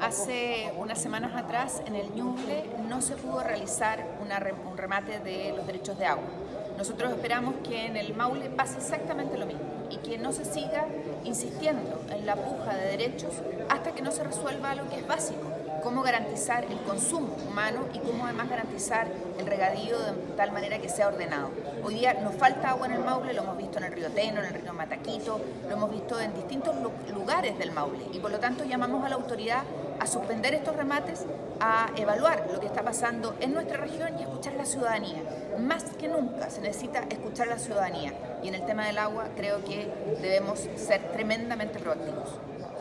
Hace unas semanas atrás en el Ñuble no se pudo realizar un remate de los derechos de agua. Nosotros esperamos que en el Maule pase exactamente lo mismo y que no se siga insistiendo en la puja de derechos hasta que no se resuelva lo que es básico, cómo garantizar el consumo humano y cómo además garantizar el regadío de tal manera que sea ordenado. Hoy día nos falta agua en el Maule, lo hemos visto en el río Teno, en el río Mataquito, lo hemos visto en distintos lugares del Maule y por lo tanto llamamos a la autoridad a suspender estos remates, a evaluar lo que está pasando en nuestra región y a escuchar a la ciudadanía. Más que nunca se necesita escuchar a la ciudadanía y en el tema del agua creo que debemos ser tremendamente proactivos.